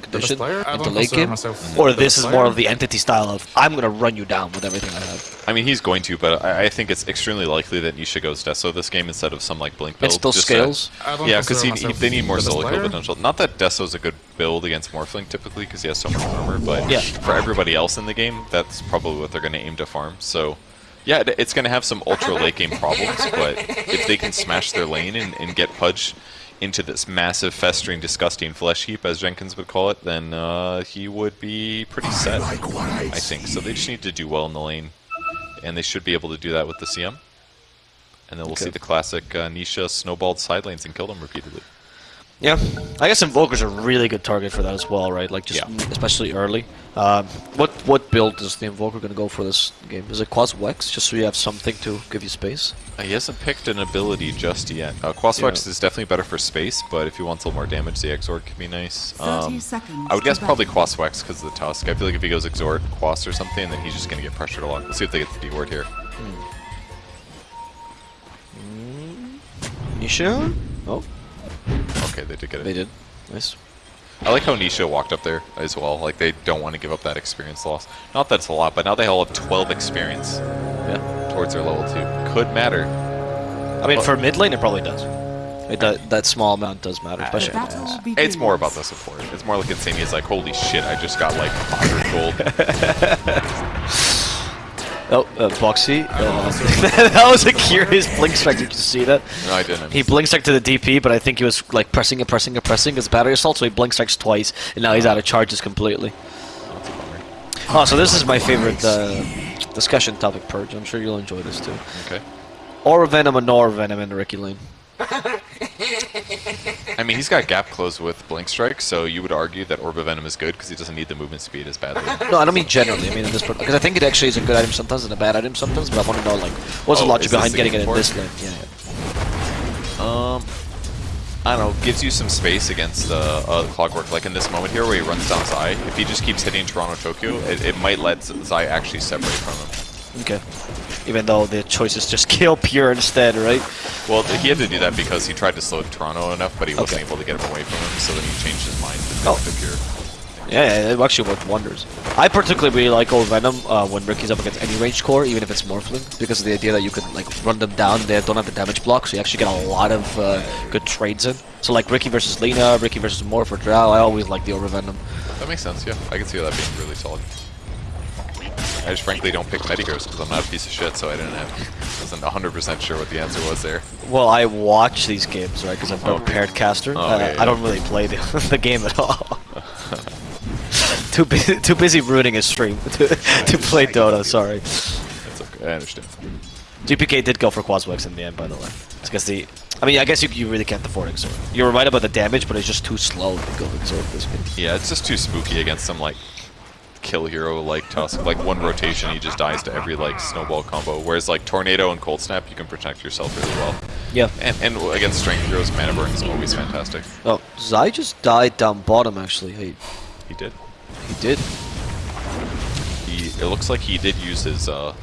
condition player? I into late game, or this is more of the entity style of I'm gonna run you down with everything I have. I mean, he's going to, but I, I think it's extremely likely that Nisha goes Deso this game instead of some like Blink build. It still just scales. I don't yeah, because consider myself they need more the solo kill potential. Not that Deso's a good build against Morphling typically, because he has so much armor, but Yeah. for everybody else in the game, that's probably what they're going to aim to farm. So, yeah, it's going to have some ultra late game problems, but if they can smash their lane and, and get Pudge into this massive, festering, disgusting flesh heap, as Jenkins would call it, then uh, he would be pretty set, I think. So they just need to do well in the lane, and they should be able to do that with the CM. And then we'll Okay. see the classic uh, Nisha snowballed side lanes and kill them repeatedly. Yeah, I guess Invoker's a really good target for that as well, right? Like just Yeah. especially early. Um, what what build is the Invoker gonna go for this game? Is it Quas Wex, just so you have something to give you space? Uh, he hasn't picked an ability just yet. Uh, Quaswex Yeah. is definitely better for space, but if he wants a little more damage, the Exort can be nice. Um, I would guess probably battle. Quaswex because of the Tusk. I feel like if he goes Exort, Quas or something, then he's just going to get pressured along. Let's see if they get the D word here. Nisha? Oh, Okay, they did get it. they did. Nice. I like how Nisha walked up there as well. Like, they don't want to give up that experience loss. Not that it's a lot, but now they all have 12 experience Yeah. towards their level 2. Could matter. I mean, Well- for mid lane, it probably does. It do, that small amount does matter, Uh, especially. begins. It's more about the support. It's more like insane. He's like, holy shit, I just got like 100 gold. Oh, uh, Boxi. Uh, that was a curious blink strike. Did you see that? no, I didn't. He blink strike to the DP, but I think he was like pressing and pressing and pressing his battery assault, so he blink strikes twice, and now he's out of charges completely. That's a bummer. Oh, so this is my favorite uh, discussion topic, Purge. I'm sure you'll enjoy this too. Okay. Or Venom or Nor Venom in the Riki Lane. I mean, he's got gap close with Blink Strike, so you would argue that Orb of Venom is good because he doesn't need the movement speed as badly. No, I don't mean generally. I mean in this because I think it actually is a good item sometimes and a bad item sometimes. But I want to know like what's Oh, the logic behind the getting it in this it? lane? Yeah, yeah. Um, I don't know. Gives you some space against uh, uh, the Clockwork. Like in this moment here, where he runs down Zai. If he just keeps hitting Toronto Tokyo, it, it might let Zai actually separate from him. Okay. Even though the choice is just kill Pure instead, right? Well, he had to do that because he tried to slow Toronto enough, but he wasn't Okay. able to get him away from him. So then he changed his mind to Oh. to Pure. Yeah, yeah, it actually worked wonders. I particularly really like Orb of Venom uh, when Riki's up against any range core, even if it's Morphling, because of the idea that you can like run them down, they don't have the damage block, so you actually get a lot of uh, good trades in. So like Riki versus Lina, Riki versus Morph or Drow, I always like the Orb of Venom. That makes sense. Yeah, I can see that being really solid. I just frankly don't pick Mediheroes because I'm not a piece of shit, so I didn't have, wasn't 100% sure what the answer was there. Well, I watch these games, right, because I'm a Okay. paired caster. Oh, uh, yeah, yeah. I don't really play the, the game at all. too busy, too busy ruining his stream to, to play Dota. Sorry. That's okay. I understand. GPK did go for Quaswex in the end, by the way. Because the, I mean, I guess you, you really can't afford Exort. You were right about the damage, but it's just too slow to go Exort this game. Yeah, it's just too spooky against some like kill hero like Tusk. Like one rotation, he just dies to every like snowball combo. Whereas like Tornado and Cold Snap, you can protect yourself really well. Yeah. And and against Strength heroes, Mana Burn is always fantastic. Oh, Zai just died down bottom. Actually, he, He did. he did. He it looks like he did use his uh.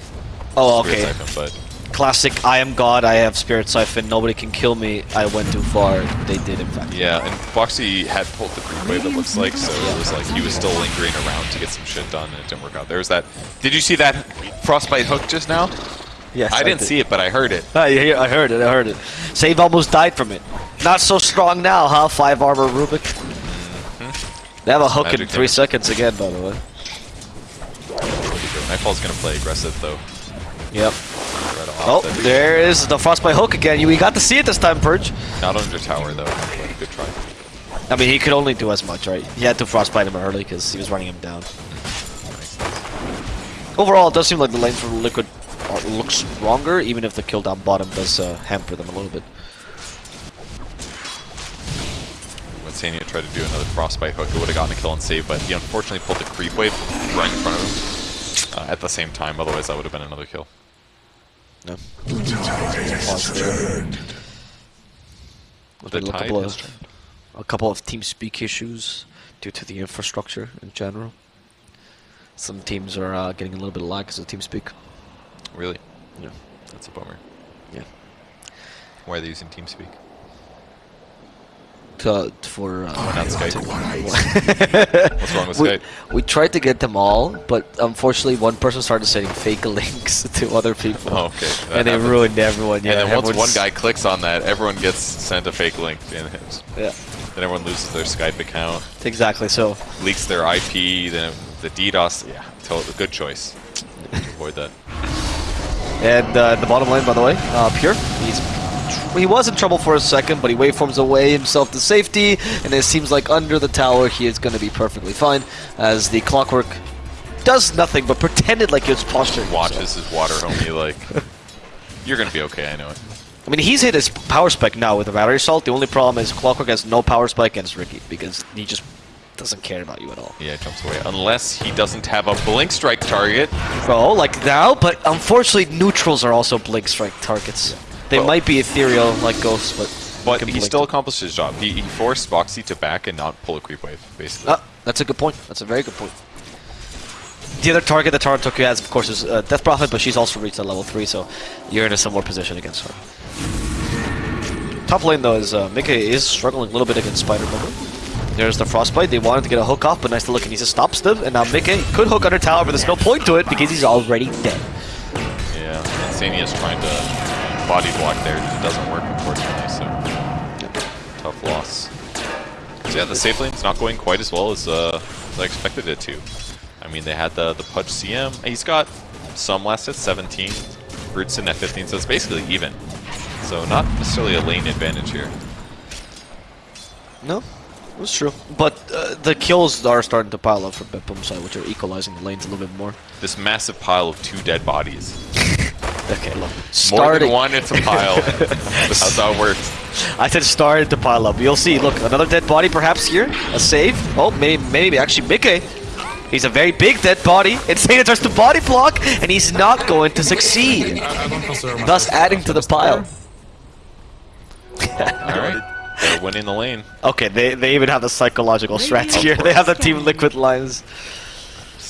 Oh, okay. But Classic. I am God. I have Spirit Siphon. Nobody can kill me. I went too far. They did, in fact. yeah, and Boxi had pulled the creep wave. It looks like so. It was like he was still lingering around to get some shit done, and it didn't work out. There's that. Did you see that frostbite hook just now? Yes, I didn't did. see it, but I heard it. Ah, I, I heard it, I heard it. Save almost died from it. Not so strong now, huh? Five armor Rubik. Mm-hmm. They have a hook in three damage. seconds again, by the way. Nightfall's gonna play aggressive though. Yep. Right off. Oh, there is the frostbite hook again. We got to see it this time, Purge. Not under tower though. Good try. I mean, he could only do as much, right? He had to frostbite him early because he was running him down. Overall, it does seem like the lanes for Liquid are, look stronger, even if the kill down bottom does uh, hamper them a little bit. When Sania tried to do another frostbite hook, it would have gotten a kill and save, but he unfortunately pulled the creep wave right in front of him uh, at the same time. Otherwise, that would have been another kill. No. The a tide couple of- a couple of team speak issues due to the infrastructure in general. Some teams are uh, getting a little bit of lag because of team speak. Really? Yeah. That's a bummer. Yeah. Why are they using TeamSpeak? To, for. Uh, not Skype? to- What's wrong with we, Skype? we tried to get them all, but unfortunately, one person started sending fake links to other people. Oh, okay. That and they happens. ruined everyone. Yeah, and then once one guy clicks on that, everyone gets sent a fake link, and Yeah, then everyone loses their Skype account, exactly. So leaks their IP, then the DDoS. Yeah, to- good choice. Avoid that. And uh, the bottom line, by the way, uh, Pure, he's he was in trouble for a second, but he waveforms away himself to safety, and it seems like under the tower he is going to be perfectly fine, as the clockwork does nothing but pretended like it's posturing. Watches his water homie like, you're gonna be okay. I know it. I mean, he's hit his power spike now with the battery assault. The only problem is Clockwork has no power spike against Riki because he just doesn't care about you at all. Yeah, jumps away. Unless he doesn't have a blink strike target. Bro, like now, but unfortunately, neutrals are also blink strike targets. They Well- might be ethereal like ghosts, but But he still them. accomplished his job. He, he forced Boxi to back and not pull a creep wave, basically. Ah, that's a good point. That's a very good point. The other target that Toronto Tokyo has, of course, is uh, Death Prophet, but she's also reached that level 3, so you're in a similar position against her. Top lane, though, is uh, Mika is struggling a little bit against Spider Bumble. There's the Frostbite. They wanted to get a hook off, but nice to look, and he just stops them. And now Mika could hook under tower, but there's no point to it because he's already dead. Yeah, Insania's trying to body block there. It doesn't work, unfortunately, so tough loss. So yeah, the safe lane's not going quite as well as, uh, as I expected it to. I mean, they had the, the Pudge CM. He's got some last at 17, Rootson at 15, so it's basically even. So not necessarily a lane advantage here. No, that's true. But uh, the kills are starting to pile up for BetBoom side, which are equalizing the lanes a little bit more. This massive pile of two dead bodies. Okay, look. More than one, it's a pile. That's how it works. I said started to pile up. You'll see. Look, another dead body perhaps here. A save. Oh, maybe, maybe actually Mickey. He's a very big dead body. Insania tries to body block, and he's not going to succeed. I, I don't consider Thus adding to the pile. Alright, they're winning the lane. Okay, they, they even have the psychological strats here. They have the Team Liquid lines.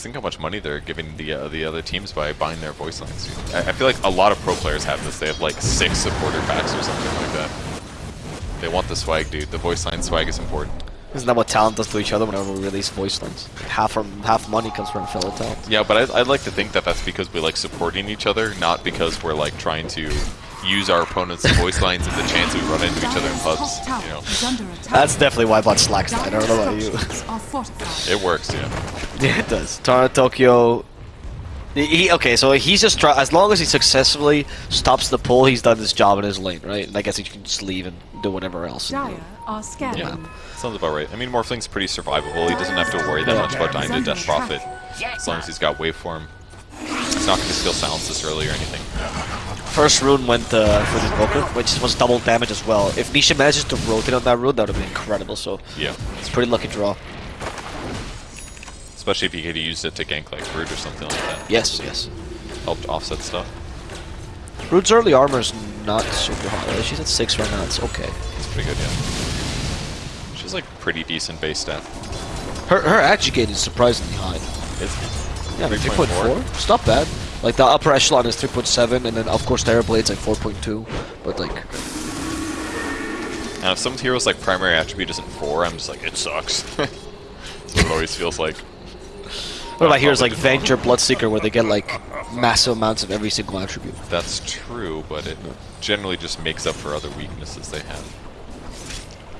Think how much money they're giving the uh, the other teams by buying their voice lines. I, I feel like a lot of pro players have this. They have like six supporter packs or something like that. They want the swag, dude. The voice line swag is important. Isn't that what talent does to each other whenever we release voice lines? Half from half money comes from fellow talent. Yeah, but I, I'd like to think that that's because we like supporting each other, not because we're like trying to use our opponent's voice lines and the chance we run into each other in pubs. You know, That's definitely why I bought Slacks. I don't know about you. it works. Yeah. Yeah, it does. Toronto Tokyo. He, he- okay, so he's just try as long as he successfully stops the pull, he's done his job in his lane, right? And I guess he can just leave and do whatever else. Dire are scared. Yeah, sounds about right. I mean, Morphling's pretty survivable. He doesn't have to worry that much about dying to Death Prophet. As long as he's got waveform. He's not going to steal silence this early or anything. First rune went uh, for the Invoker, which was double damage as well. If Nisha manages to rotate on that rune, that would have been incredible. So Yeah. it's a pretty lucky draw. Especially if you could use it to gank like Brood or something like that. Yes, yes. Helped offset stuff. Rude's early armor is not super high. She's at six right now. It's okay. It's pretty good, yeah. She's like pretty decent base stat. Her her agi gain is surprisingly high. It's Yeah, 3.4. 3.4. It's not bad. Like the upper echelon is 3.7, and then of course Terror Blade's like 4.2. But like, And if some heroes like primary attribute isn't 4, I'm just like, it sucks. That's what it always feels like. what about uh, heroes like just Venture, Bloodseeker, where they get like massive amounts of every single attribute? That's true, but it generally just makes up for other weaknesses they have.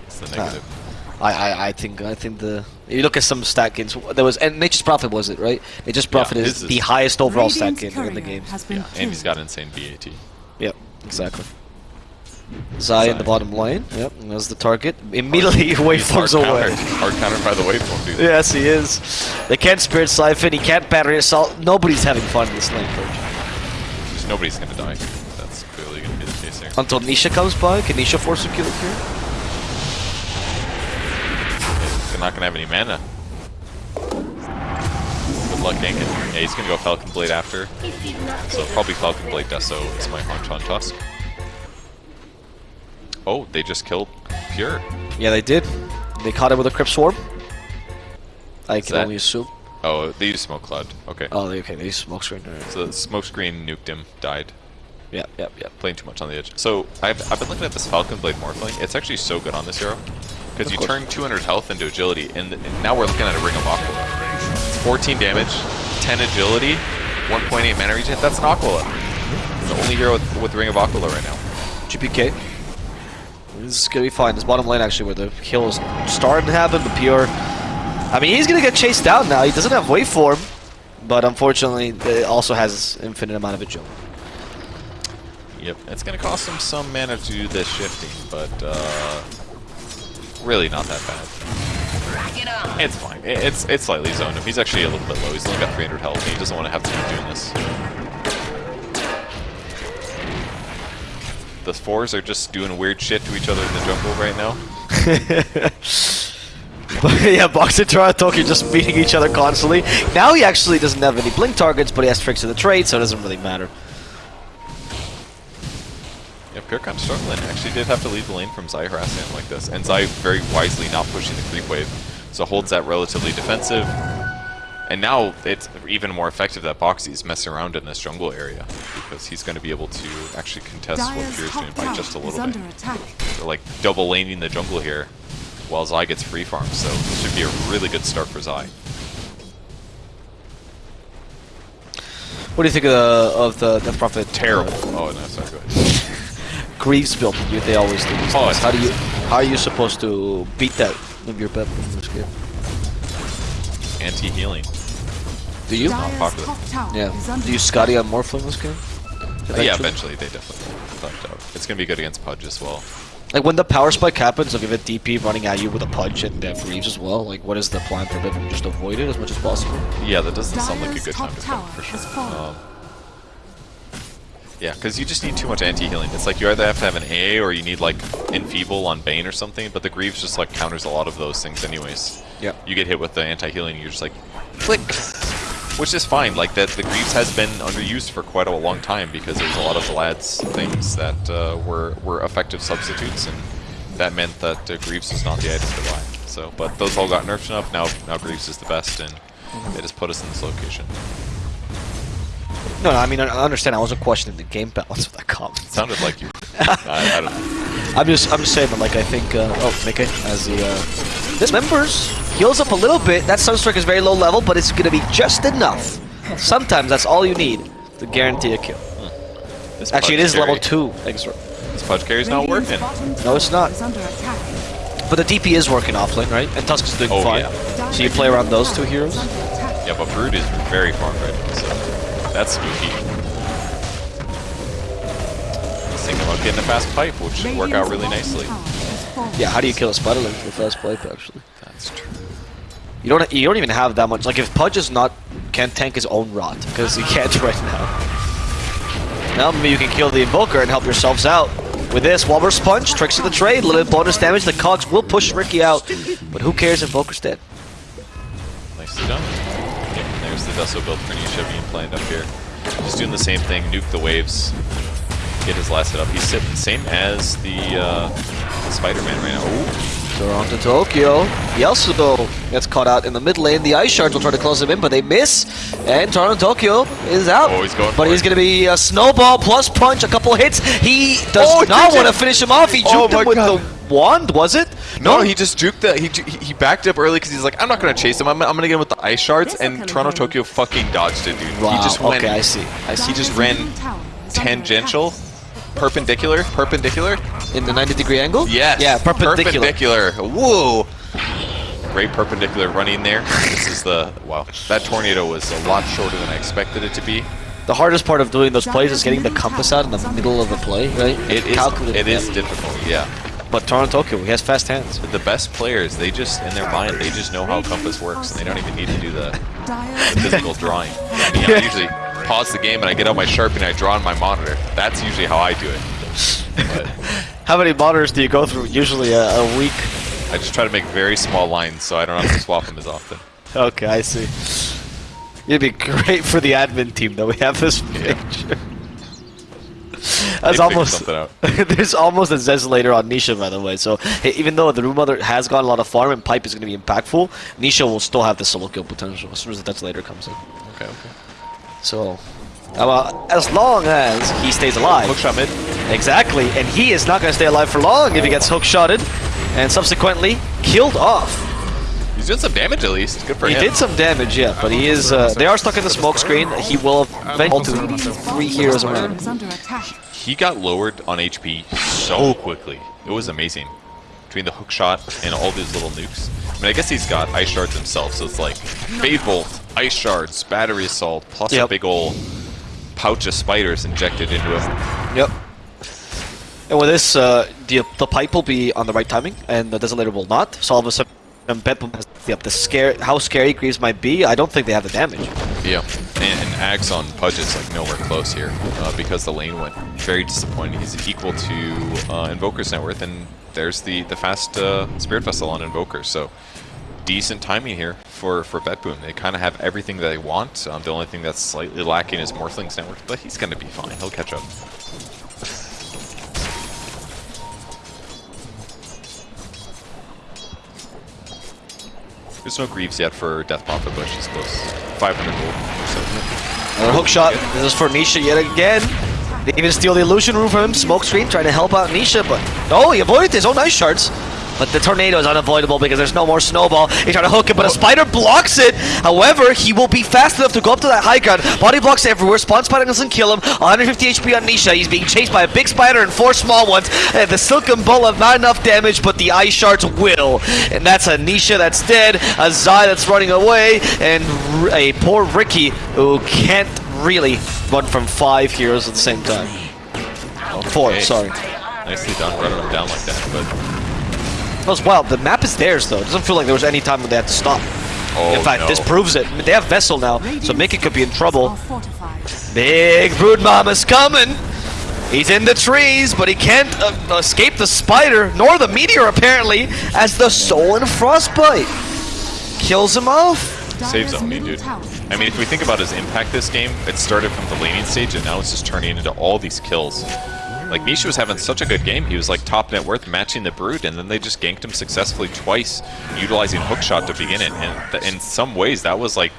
It's the ah. negative. I, I, I think I think the you look at some stat gains. There was and Nature's Prophet was it right? Nature's Prophet his is is- the highest overall stat Radiant's gain in the courier game. Has been yeah, and he's killed. got insane BAT. Yep, exactly. Zai in the bottom lane. Yep, that's the target. Immediately He's waveforms hard away. countered, hard countered by the waveform, dude. Yes, he is. They can't Spirit Siphon, he can't Battery Assault. Nobody's having fun in this lane, Purge. Just nobody's gonna die. That's clearly gonna be the case here. Until Nisha comes by, can Nisha force a kill here? They're not gonna have any mana. Good luck ganking. Yeah, he's gonna go Falcon Blade after. So probably Falcon Blade Deso is my hunch on Tusk. Oh, they just killed Pure. Yeah, they did. They caught it with a Crypt Swarm. I can that- only assume. Oh, they used Smoke Cloud. Okay. Oh, they, okay, they used smoke screen. So the smoke screen nuked him, died. Yep, yep, yep. Playing too much on the edge. So I've, I've been looking at this Falcon Blade Morphling. It's actually so good on this hero. Because you course. turn 200 health into agility, and, and now we're looking at a Ring of Aquila. It's 14 damage, 10 agility, 1.8 mana regen. That's an Aquila. The only hero with, with Ring of Aquila right now. GPK. This is gonna be fine. This bottom lane actually where the kill is starting to happen, but pure. I mean, he's gonna get chased down now. He doesn't have waveform, but unfortunately, it also has infinite amount of agility. Yep, it's going to cost him some mana to do this shifting, but uh, really not that bad. It's fine. It's it's slightly zoned him. He's actually a little bit low. He's only got 300 health, and he doesn't want to have to keep doing this. The fours are just doing weird shit to each other in the jungle right now. Yeah, Boxer Toki just beating each other constantly. Now he actually doesn't have any blink targets, but he has tricks of the trade, so it doesn't really matter. Yeah, Pure kind of struggling. Actually did have to leave the lane from Zai harassing him like this. And Zai very wisely not pushing the creep wave. So holds that relatively defensive. And now it's even more effective that Boxi's messing around in this jungle area. Because he's going to be able to actually contest what Dyer's Pure's top doing by just a little under bit. attack. They're like double laning the jungle here. While Zai gets free farm. So this should be a really good start for Zai. What do you think of the of the Death Prophet? Terrible. Oh, no, sorry, go ahead. Greaves build. You, they always do these Oh, How do you how are you supposed to beat that with your pep in this game? Anti-healing. Do you? Dyer's popular. top tower Yeah. is Do you Scotty on Morphling this game? Uh, yeah, eventually they definitely thought out. It's going to be good against Pudge as well. Like when the power spike happens, like if a DP running at you with a punch and they have Greaves as well, like what is the plan for them? Just avoid it as much as possible. Yeah, that doesn't sound like a good time to tower fight for sure. Um, yeah, because you just need too much anti-healing. It's like you either have to have an A or you need like Enfeeble on Bane or something, but the Greaves just like counters a lot of those things anyways. Yeah. You get hit with the anti-healing, you're just like, click! Which is fine, like that the Greaves has been underused for quite a long time because there's a lot of Vlad's things that uh, were, were effective substitutes and that meant that uh, Greaves was not the item to buy. So, but those all got nerfed enough, now, now Greaves is the best and they just put us in this location. No, no, I mean I I understand. I wasn't questioning the game balance of that comment. Sounded like you. I, I don't know. I'm just I'm just saying that like I think uh, oh Mickey as the uh, this members heals up a little bit. That Sunstrike is very low level, but it's gonna be just enough. Sometimes that's all you need to guarantee a kill. This Actually, it is Pudge is level carry- two. Extra. This Pudge carry's not working. No, it's not. is under attack. But the DP is working offlane, right? And Tusk is doing Oh, fine. yeah. So you play around those two heroes. is under attack. Yeah, but Brood is very farmed right now, so that's spooky. Just thinking about getting a fast pipe, which should work out really nicely. tower has fallen. Yeah, how do you kill a Spiderling with the fast pipe actually? That's true. You don't you don't even have that much. Like if Pudge is not can't tank his own rot because he can't right now. Now maybe you can kill the Invoker and help yourselves out. With this, Walrus Punch, Tricks of the Trade, little bit bonus damage. The Cogs will push Riki out, but who cares? If Invoker's dead. Nicely done. Yep, there's the Deso build for Nisha being planned up here. Just doing the same thing, nuke the waves, get his last hit up. He's sitting same as the, uh, the Spider-Man right now. Ooh. Toronto Tokyo. Yasudo gets caught out in the mid lane. The Ice Shards will try to close him in, but they miss. And Toronto Tokyo is out. Oh, he's going But he's going to be a snowball plus punch, a couple hits. He does Oh, not want to finish him off. He juked Oh him with God. the wand, was it? No, he just juked the he he he backed up early because he's like, I'm not gonna chase him. I'm, I'm gonna get him with the ice shards, and Toronto again. Tokyo fucking dodged it, dude. Wow, He just went. okay, I see. I see. He just ran middle tower is under tangential, perpendicular, perpendicular. In the 90 degree angle? Yes. Yeah, perpendicular. Perpendicular. Whoa. Great perpendicular running there. This is the wow. That tornado was a lot shorter than I expected it to be. The hardest part of doing those plays is getting the compass out in the middle of the play, right? it is. It is difficult. Yeah. But Toronto Tokyo, he has fast hands. But the best players, they just in their mind, they just know how compass works, and they don't even need to do the, the physical drawing. I mean, I usually pause the game and I get out my Sharpie and I draw on my monitor. That's usually how I do it. But How many monitors do you go through? Usually a, a week. I just try to make very small lines so I don't have to swap them as often. Okay, I see. It'd be great for the admin team that we have this Yeah. picture. They That's almost there's almost a Zez later on Nisha by the way. So hey, even though the Room Mother has got a lot of farm and Pipe is going to be impactful, Nisha will still have the solo kill potential as soon as the later comes in. Okay, okay. So, uh, as long as he stays alive. Hook shot mid. Exactly, and he is not going to stay alive for long if he gets hookshotted and subsequently killed off. He's doing some damage at least. Good for He him. He did some damage, yeah, but he is. Uh, they are stuck in the smoke screen. He will eventually to three heroes around. is. He got lowered on HP so quickly. It was amazing. Between the hook shot and all these little nukes. I mean, I guess he's got ice shards himself, so it's like Fade Bolt, ice shards, battery assault, plus a big ol' pouch of spiders injected into him. Yep. And with this, uh, the the pipe will be on the right timing, and the desolator will not. So all of a sudden, um, Bedlam has yep, the scare. How scary Greaves might be, I don't think they have the damage. Yeah, and, and Axe on Pudge is like nowhere close here uh, because the lane went very disappointing. He's equal to uh, Invoker's net worth, and there's the the fast uh, Spirit Vessel on Invoker. So decent timing here for for Betboom. They kind of have everything that they want. Um, the only thing that's slightly lacking is Morphling's net worth, but he's gonna be fine. He'll catch up. There's no Greaves yet for Death Prophet, but she's close. 500 gold or so. Another hook shot. This is for Nisha yet again. They even steal the illusion rune from him. Smoke screen trying to help out Nisha, but oh, he avoided his own nice shards. But the tornado is unavoidable because there's no more snowball. He tried to hook it, but a spider blocks it. However, he will be fast enough to go up to that high ground. Body blocks everywhere. Spawn spider doesn't kill him. 150 HP on Nisha. He's being chased by a big spider and four small ones. And the silken bola, not enough damage, but the ice shards will. And that's a Nisha that's dead, a Zai that's running away, and a poor Riki who can't really run from five heroes at the same time. Oh, four, Okay. sorry. Nicely done running them down like that, but That was wild. The map is theirs, though. It doesn't feel like there was any time when they had to stop. oh in fact, no. this proves it. They have Vessel now, so Mickey could be in trouble. Big Brood Mama's coming! He's in the trees, but he can't uh, escape the spider, nor the meteor, apparently, as the Soul and Frostbite kills him off. Saves Dyer's zone, dude. I mean, if we think about his impact this game, it started from the laning stage, and now it's just turning into all these kills. Like, Nisha was having such a good game. He was, like, top net worth matching the Brood, and then they just ganked him successfully twice, utilizing hookshot to begin it. And in some ways, that was, like,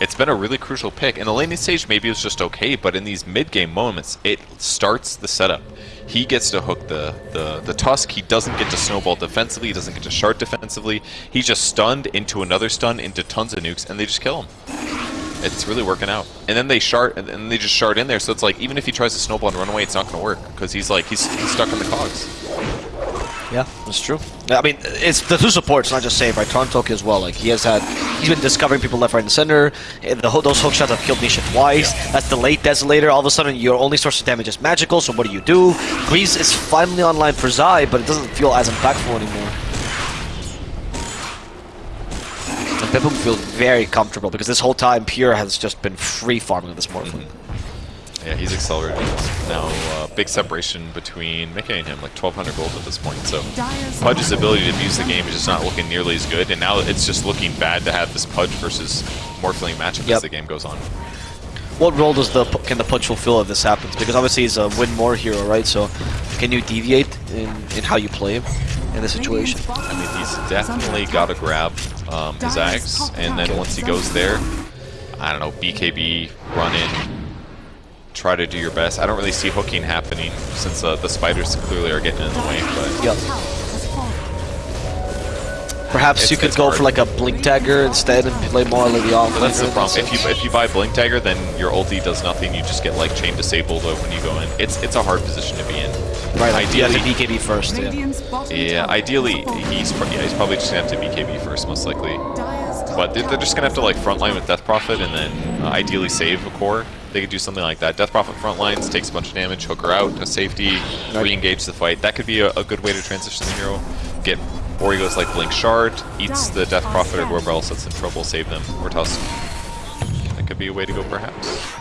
it's been a really crucial pick. In the laning stage, maybe it was just okay, but in these mid-game moments, it starts the setup. He gets to hook the, the, the Tusk, he doesn't get to snowball defensively, he doesn't get to shard defensively. He's just stunned into another stun into tons of nukes, and they just kill him. It's really working out. And then they shard, and then they just shard in there, so it's like, even if he tries to snowball and run away, it's not going to work, because he's like, he's, he's stuck in the cogs. Yeah, that's true. I mean, it's the two supports, not just Save, right? Torontoki as well. Like he has had, he's been discovering people left, right, and center. Eh, The those hook shots have killed Nisha twice. That's the late Desolator. All of a sudden, your only source of damage is magical. So what do you do? Greaves is finally online for Zai, but it doesn't feel as impactful anymore. BetBoom feels very comfortable because this whole time Pure has just been free farming this Morphling. Yeah, he's accelerating. Now, uh, big separation between Mickey and him, like 1,200 gold at this point. So, Pudge's ability to abuse the game is just not looking nearly as good, and now it's just looking bad to have this Pudge versus Morphling matchup Yep. as the game goes on. What role does the can the Pudge fulfill if this happens? Because obviously he's a win more hero, right? So can you deviate in, in how you play him in this situation? I mean, he's definitely got to grab um, his axe, and then once he goes there, I don't know, BKB, run in, try to do your best. I don't really see hooking happening since uh, the spiders clearly are getting in the way, but Yep. Perhaps It's- you could go hard. for like a Blink Dagger instead and play more like the off. But that's the problem. If you if you buy Blink Dagger, then your ulti does nothing. You just get like chain disabled when you go in. It's it's a hard position to be in. right, like, you have ideally, to BKB first. Yeah. Yeah, ideally he's pro- yeah he's probably just gonna have to BKB first, most likely. But they're, they're just gonna have to like tower frontline with Death Prophet and then uh, ideally save a core. They could do something like that. Death Prophet frontlines, takes a bunch of damage, hook her out, a safety, Right. re-engage the fight. That could be a, a good way to transition the hero. Get or he goes like Blink Shard, eats the Death Prophet or whoever else that's in trouble, save them, or Tusk. That could be a way to go perhaps.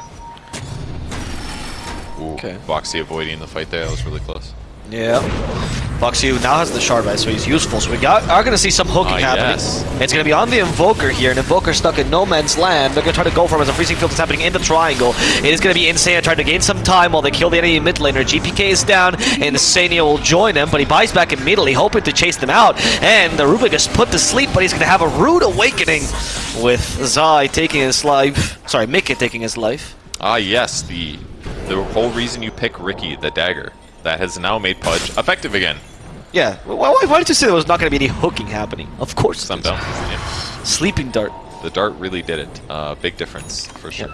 Ooh, Okay. Boxi avoiding the fight there, that was really close. Yeah. Boxi now has the shard right, so he's useful. So we got are gonna see some hooking Ah, happening. yes. It's gonna be on the Invoker here, and Invoker stuck in no man's land. They're gonna try to go for him as a freezing field is happening in the triangle. It is gonna be insane trying to gain some time while they kill the enemy mid laner. GPK is down, and Sania will join him, but he buys back immediately, hoping to chase them out. And the Rubik is put to sleep, but he's gonna have a rude awakening with Zai taking his life. Sorry, Mickey taking his life. Ah, yes, the the whole reason you pick Riki, the dagger, that has now made Pudge effective again. Yeah. Why, why, why did you say there was not going to be any hooking happening? Of course. Some it is. down. Yeah. Sleeping dart. The dart really did it. Uh, big difference for sure.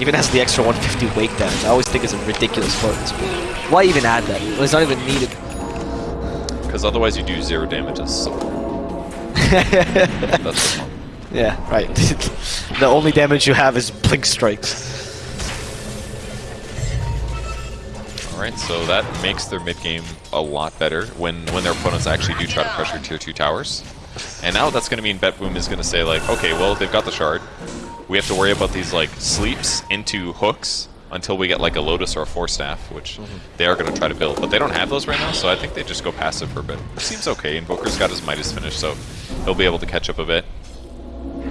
Even has the extra 150 wake damage. I always think it's a ridiculous part this. Why even add that? Well, it's not even needed. Because otherwise you do zero damages. So. That's the problem. Yeah, right. the only damage you have is blink strikes. Alright, so that makes their mid game a lot better when, when their opponents actually do try to pressure tier 2 towers. And now that's going to mean BetBoom is going to say like, okay, well, they've got the shard. We have to worry about these like sleeps into hooks until we get like a Lotus or a Force Staff, which mm-hmm. they are going to try to build. But they don't have those right now, so I think they just go passive for a bit. Which seems okay. Invoker's got his Midas finish, so he'll be able to catch up a bit.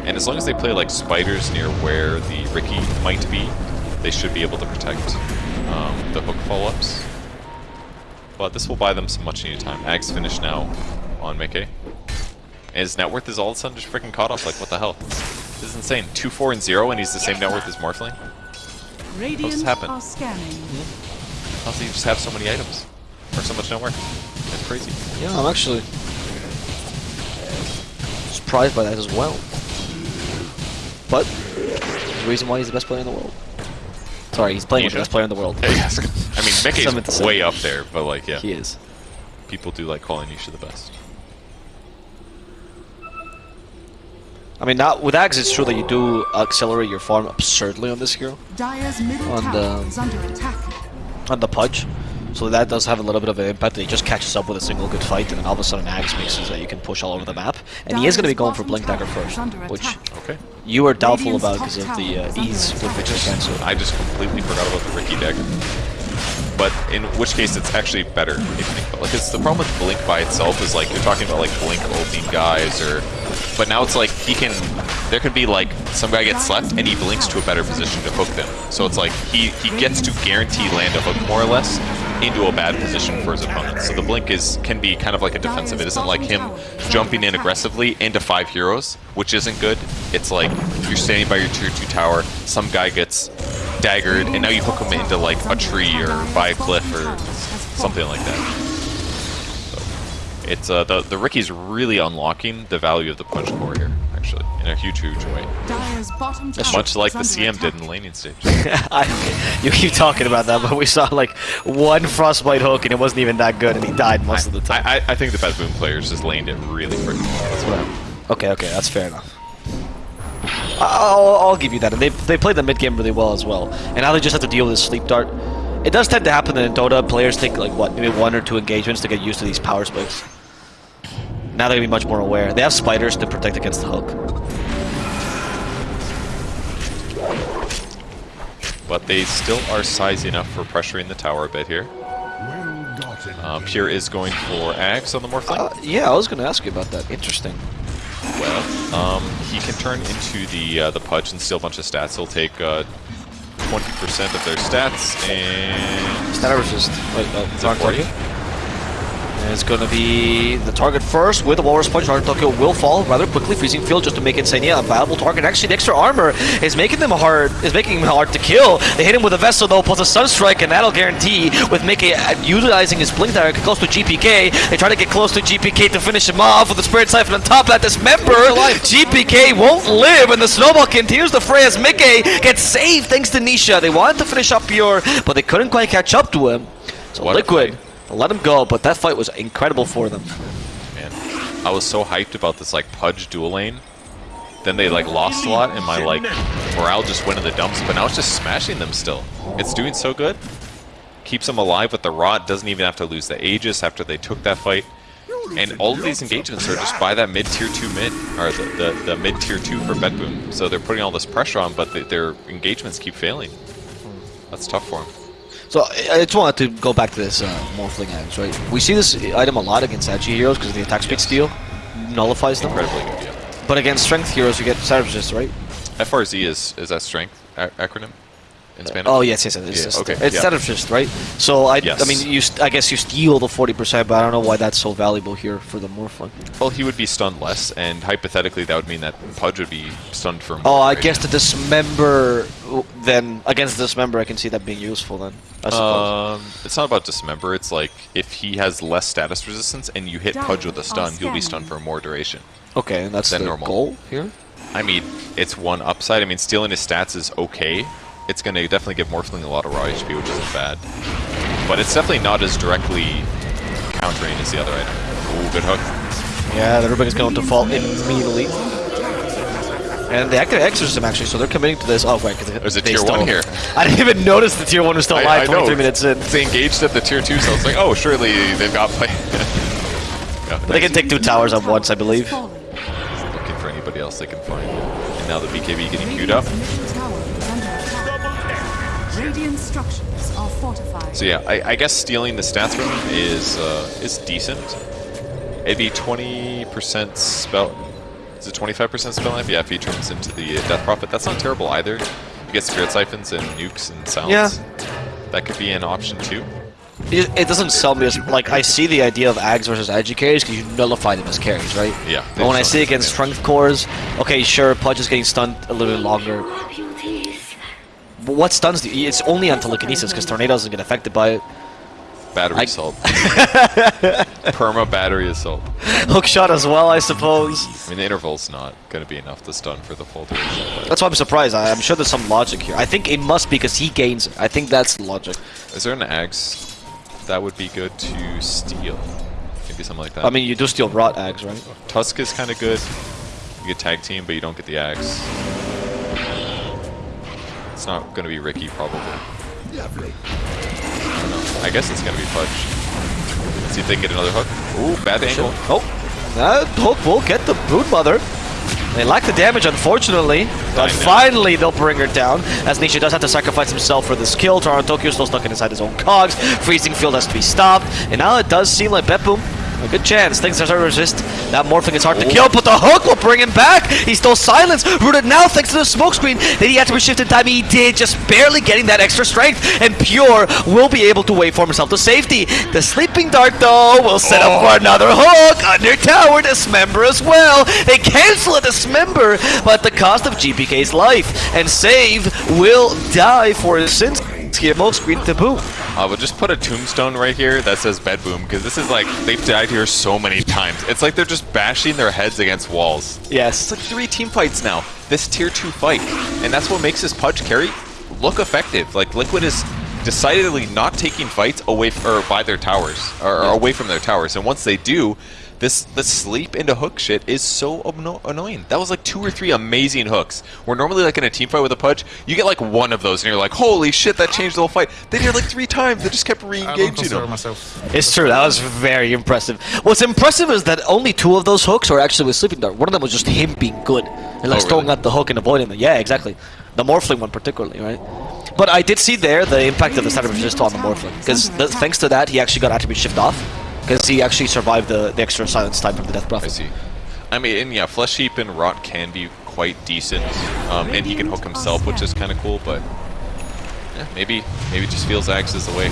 And as long as they play like spiders near where the Riki might be, they should be able to protect um, the hook follow-ups. But this will buy them some much needed time. Ag's finished now on Mickey. And his net worth is all of a sudden just freaking caught up. Like, what the hell? This is insane. 2, 4, and 0, and he's the same net worth as Morphling? Radiant happen? are scanning. How does he just have so many items? Or so much net worth? That's crazy. Yeah, I'm actually surprised by that as well. But there's a reason why he's the best player in the world. Sorry, he's playing with the best player in the world. Yeah, yes. I mean, Summon to Mickey's summon. way up there, but like, yeah. He is. People do like calling Nisha the best. I mean, not with Axe, it's true that you do accelerate your farm absurdly on this hero, Dire's middle On the- is under attack. on the Pudge. So that does have a little bit of an impact. He just catches up with a single good fight, and then all of a sudden Axe makes it so that you can push all over the map. And he is going to be going for Blink Dagger first, which Okay. you were doubtful about because of the uh, ease with attack. which you cancel. I just completely forgot about the Riki dagger. But in which case, it's actually better it's the problem with Blink by itself is like you're talking about like Blink ulting guys or, but now it's like he can. There can be like some guy gets slept and he blinks to a better position to hook them. So it's like he he gets to guarantee land a hook more or less into a bad position for his opponent. So the blink is can be kind of like a defensive. It isn't like him jumping in aggressively into five heroes, which isn't good. It's like you're standing by your tier two tower, some guy gets daggered, and now you hook him into like a tree or by a cliff or something like that. So it's uh, the the Riki's really unlocking the value of the punch core here, actually, in a huge, huge way. Dire's bottom tower Much like the under CM did in the laning stage. I, you keep talking about that, but we saw like one frostbite hook and it wasn't even that good, and he died most of the time. I, I, I think the BetBoom players just laned it really freaking well. That's what I- Okay, okay, that's fair enough. I'll, I'll give you that. And they, they played the mid game really well as well. And now they just have to deal with this sleep dart. It does tend to happen that in Dota, players take like what, maybe one or two engagements to get used to these power spikes. Now they're gonna be much more aware. They have spiders to protect against the hook. But they still are size enough for pressuring the tower a bit here. Uh, Pure is going for Ags on the Morphling. Uh, yeah, I was gonna ask you about that. Interesting. Well, um, he can turn into the uh, the Pudge and steal a bunch of stats. He'll take uh, 20% of their stats and... Stat resist. Wait, uh, Is wrong it 40? It's gonna be the target first with the Walrus Punch. Toronto Tokyo will fall rather quickly. Freezing Field just to make Insania a viable target. Actually, the extra armor is making them hard. Is making him hard to kill. They hit him with a Vessel though, plus a Sunstrike, and that'll guarantee with Mickey uh, utilizing his Blink Dagger close to GPK. They try to get close to GPK to finish him off with the Spirit Siphon on top of that. Dismember. GPK won't live, and the snowball continues to fray as Mickey gets saved thanks to Nisha. They wanted to finish up Pure, but they couldn't quite catch up to him. So What a Liquid. Let him go, but that fight was incredible for them. Man, I was so hyped about this like Pudge dual lane. Then they like lost a lot, and my like morale just went in the dumps. But now it's just smashing them still. It's doing so good. Keeps them alive with the rot. Doesn't even have to lose the Aegis after they took that fight. And all of these engagements are just by that mid tier two mid, or the, the, the mid tier two for BetBoom. So they're putting all this pressure on, but the, their engagements keep failing. That's tough for them. So I just wanted to go back to this uh, Morphling Ags, right? We see this item a lot against Agi heroes because the attack speed steal nullifies them. Incredibly good. Yeah. But against strength heroes, you get Savage Resist, right? FRZ is is that strength acronym? In Spanish? Oh yes, yes, yes. It's, Yeah, just, okay, it's yeah. standard fist, right? So I, I mean, you, st- I guess you steal the forty percent, but I don't know why that's so valuable here for the Morphling. Well, he would be stunned less, and hypothetically, that would mean that Pudge would be stunned for more. Oh, I right? guess the dismember, then against the dismember, I can see that being useful. Then I suppose. Um, it's not about dismember. It's like if he has less status resistance and you hit Pudge with a stun, he'll be stunned for more duration. okay, and that's the normal. goal here. I mean, it's one upside. I mean, stealing his stats is okay. It's going to definitely give Morphling a lot of raw HP, which isn't bad. But it's definitely not as directly countering as the other item. Ooh, good hook. Yeah, is going to fall immediately. And they activate Exorcism actually, so they're committing to this. Oh, wait, because There's a tier one here. I didn't even notice the tier one was still I- alive I 23 know. minutes in. They engaged at the tier 2, so it's like, oh, surely they've got play. yeah, they can take two towers at once, I believe. Looking for anybody else they can find. And now the BKB getting queued up. Radiant structures are fortified. So yeah, I, I guess stealing the stats from him is uh, is decent. It'd be 20% spell. Is it 25% spell life? Yeah, if he turns into the uh, Death Prophet. That's not terrible either. You get Spirit Siphons and nukes and sounds. Yeah. That could be an option too. It, it doesn't sell me as like I see the idea of Ags versus Agi carries because you nullify them as carries, right? Yeah, But when I they see don't- against strength cores, okay, sure, Pudge is getting stunned a little bit longer. But what stuns do you? It's only on telekinesis because tornado doesn't get affected by it. Battery I- assault. Perma battery assault. Hookshot as well, I suppose. I mean, the interval's not going to be enough to stun for the full duration. That's why I'm surprised. I, I'm sure there's some logic here. I think it must be because he gains it. I think that's the logic. is there an Ags that would be good to steal? Maybe something like that. I mean, you do steal rot Ags, right? Tusk is kind of good. You get tag team, but you don't get the axe. It's not going to be Riki, probably. I don't know. I guess it's going to be Pudge. Let's see if they can get another hook. Ooh, bad angle. Oh, uh, that hook will get the brood mother. They lack the damage, unfortunately, but finally they'll bring her down. As Nisha does have to sacrifice himself for this kill. Toronto Tokyo still stuck inside his own cogs. Freezing field has to be stopped, and now it does seem like BetBoom. A good chance. Things are hard to resist. That morphing is hard to Oh. kill, but the hook will bring him back. He's still silenced. Rooted now thanks to the smoke screen. Did he had to be shifted time? He did, just barely getting that extra strength. And Pure will be able to wait for himself to safety. The sleeping dart, though, will set up for oh. another hook. Under tower, dismember as well. They cancel a dismember, but at the cost of GPK's life. And Save will die for his sins. Here, smoke screen to boot. Uh, but just put a tombstone right here that says BetBoom, because this is like, they've died here so many times. It's like they're just bashing their heads against walls. Yes. It's like three team fights now. This tier two fight, and that's what makes this Pudge carry look effective. Like Liquid is decidedly not taking fights away or by their towers or, or away from their towers, and once they do, this this sleep into hook shit is so anno- annoying. That was like two or three amazing hooks. Where normally like in a team fight with a Pudge, you get like one of those, and you're like, holy shit, that changed the whole fight. They did it like three times. They just kept re-engaging consider them. myself. It's true. That was very impressive. What's impressive is that only two of those hooks were actually with Sleeping Dart. One of them was just him being good and like Oh, throwing out the hook and avoiding them. Yeah, exactly. The Morphling one particularly, right? But I did see there the impact of the standard resist on the Morphling because thanks to that he actually got attribute shift off because he actually survived the, the extra silence time from the Death I see. I mean, and yeah, Flesh Heap and Rot can be quite decent, um, and he can hook himself, which is kind of cool. But yeah, maybe maybe just feels Axe is the way.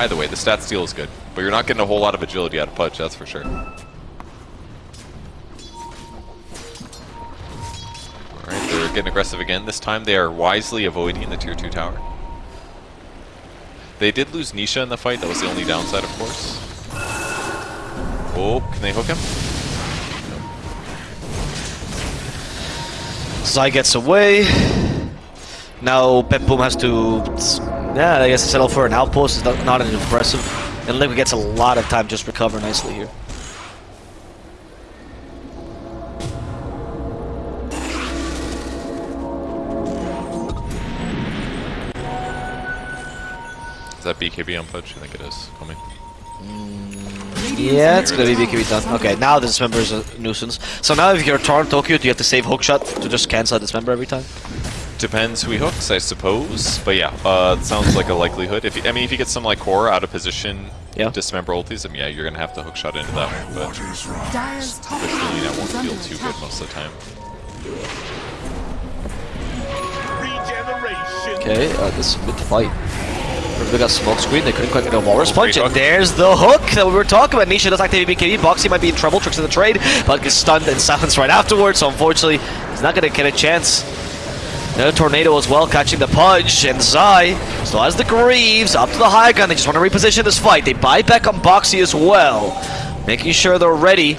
Either way, the stat steal is good, but you're not getting a whole lot of agility out of Pudge, that's for sure. Alright, they're getting aggressive again. This time they are wisely avoiding the tier 2 tower. They did lose Nisha in the fight, that was the only downside, of course. Oh, can they hook him? Zai gets away. Now BetBoom has to, yeah, I guess settle for an outpost. Not, not an impressive. And Liquid gets a lot of time just recover nicely here. That BKB on Pudge? I think it is. Coming. Yeah, it's gonna be BKB done. Okay, now the dismember is a nuisance. So now if you're Toronto Tokyo, do you have to save hookshot to just cancel a dismember every time? Depends who he hooks, I suppose. But yeah, uh, it sounds like a likelihood. If you, I mean, if you get some like core out of position, Yeah. dismember ultis, then yeah, you're gonna have to hookshot into that one. But Dire's top the feeling that won't feel too good most of the time. Okay, uh, this is a good fight. They got smoke screen, they couldn't quite get a walrus punch, and there's the hook that we were talking about. Nisha does activate BKB, Boxi might be in trouble, tricks in the trade, but gets stunned and silenced right afterwards, so unfortunately, he's not gonna get a chance. Another tornado as well, catching the punch, and Zai still has the Greaves up to the high gun. They just want to reposition this fight. They buy back on Boxi as well, making sure they're ready.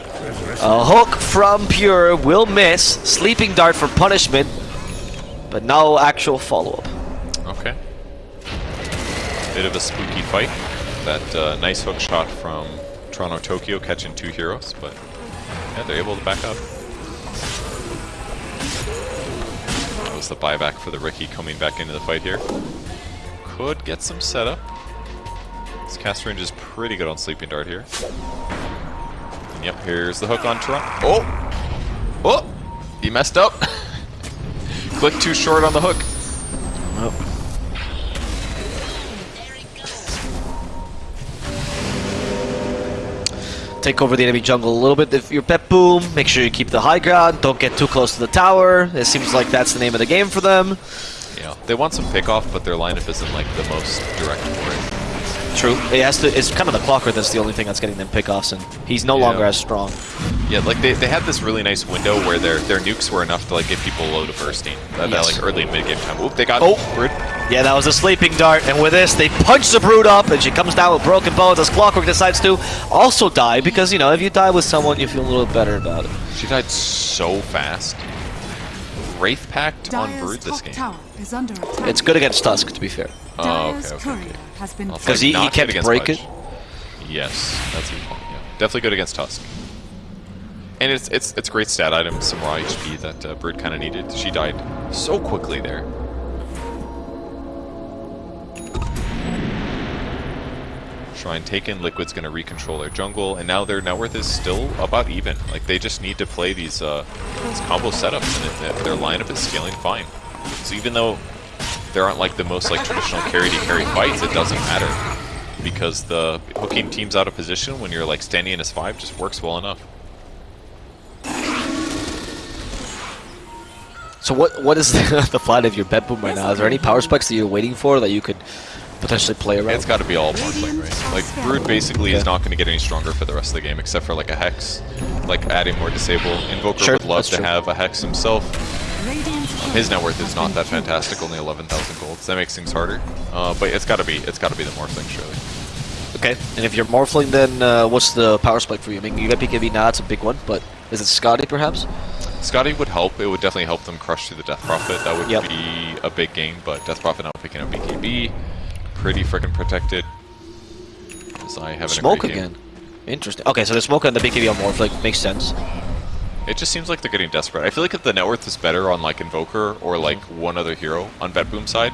A hook from Pure will miss, sleeping dart for punishment, but no actual follow-up. Okay. Bit of a spooky fight. That uh, nice hook shot from Toronto Tokyo catching two heroes, but yeah, they're able to back up. That was the buyback for the Riki coming back into the fight here. Could get some setup. This cast range is pretty good on Sleeping Dart here. And yep, here's the hook on Toronto. Oh! Oh! He messed up! Click too short on the hook. Take over the enemy jungle a little bit. If you're BetBoom, make sure you keep the high ground. Don't get too close to the tower. It seems like that's the name of the game for them. Yeah, they want some pickoff, but their lineup isn't like the most direct for it. True. It has to. It's kind of the clocker that's the only thing that's getting them pickoffs, and he's no Yeah. longer as strong. Yeah, like they, they had this really nice window where their their nukes were enough to like get people low to bursting. That, that like early mid game time. Oop, they got Oh. Brood. Yeah, that was a sleeping dart, and with this, they punch the brood up, and she comes down with broken bones as Clockwerk decides to also die because you know if you die with someone, you feel a little better about it. She died so fast. Wraith Pact on Dire's Brood this game. is under. It's good against Tusk, to be fair. Oh, okay, okay, courier okay. has been I'll Because fight he- he not good kept breaking. Yes, that's a good point. Yeah, definitely good against Tusk. And it's it's it's a great stat item, some raw HP that uh, Brood kind of needed. She died so quickly there. Shrine taken, Liquid's going to recontrol their jungle, and now their net worth is still about even. Like, they just need to play these, uh, these combo setups, and it, their lineup is scaling fine. So even though there aren't, like, the most, like, traditional carry-to-carry fights, it doesn't matter. Because the hooking teams out of position when you're, like, standing in as 5 just works well enough. So what what is the, the flight of your BetBoom right now? Is there any power spikes that you're waiting for that you could potentially play around? It's got to be all Morphling, right? Like, Brood basically is not going to get any stronger for the rest of the game, except for, like, a Hex. Like, adding more Disable. Invoker Sure, would love to true. have a Hex himself. Radiant's His net worth is not that fantastic, only 11,000 gold. So that makes things harder. Uh, but it's got to be, it's got to be the Morphling, surely. Okay, and if you're Morphling, then uh, what's the power spike for you? I mean, you got BKB now, it's a big one, but is it Skadi perhaps? Skadi would help. It would definitely help them crush through the Death Prophet. That would Yep. be a big game, But Death Prophet now picking up BKB, pretty freaking protected. As I have Smoke again. Interesting. Okay, so the smoke and the big BKB on Morphling makes sense. It just seems like they're getting desperate. I feel like if the net worth is better on like Invoker or like mm-hmm. one other hero on Bet Boom side,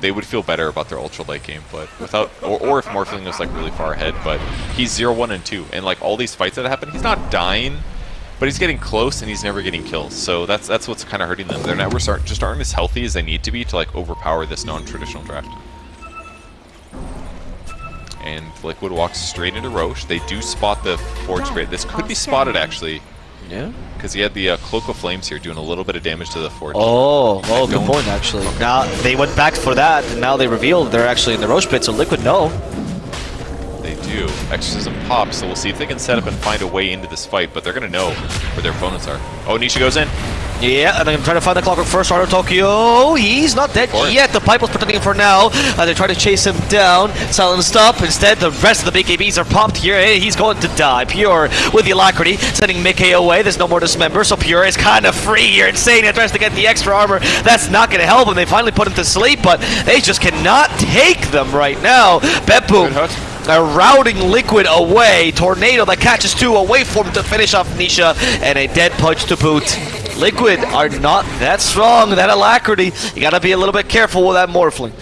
they would feel better about their ultra late game. But without, or, or if Morphling was like really far ahead, but he's 0, 1, and 2. And like all these fights that happen, he's not dying, but he's getting close and he's never getting kills. So that's that's what's kind of hurting them. Their networks aren't just aren't as healthy as they need to be to like overpower this non-traditional draft. And Liquid walks straight into Rosh. They do spot the Forge Grade. This could be spotted actually. Yeah. Because he had the uh, Cloak of Flames here doing a little bit of damage to the Forge. Oh, oh, good point actually. Now they went back for that, and now they revealed they're actually in the Rosh pit, so Liquid no. They do. Exorcism pops, so we'll see if they can set up and find a way into this fight, but they're going to know where their opponents are. Oh, Nisha goes in. Yeah, and I'm trying to find the Clockwerk first. Arno Tokyo, he's not dead yet. The pipe was protecting him for now. As they try to chase him down, silenced up. Instead, the rest of the BKBs are popped here. Hey, he's going to die. Pure with the alacrity, sending miCKe away. There's no more dismember, so Pure is kind of free here. Insane. He tries to get the extra armor. That's not going to help him. They finally put him to sleep, but they just cannot take them right now. Beppu a routing liquid away. Tornado that catches two away from him to finish off Nisha. And a dead punch to boot. Liquid are not that strong, that alacrity. You gotta be a little bit careful with that Morphling.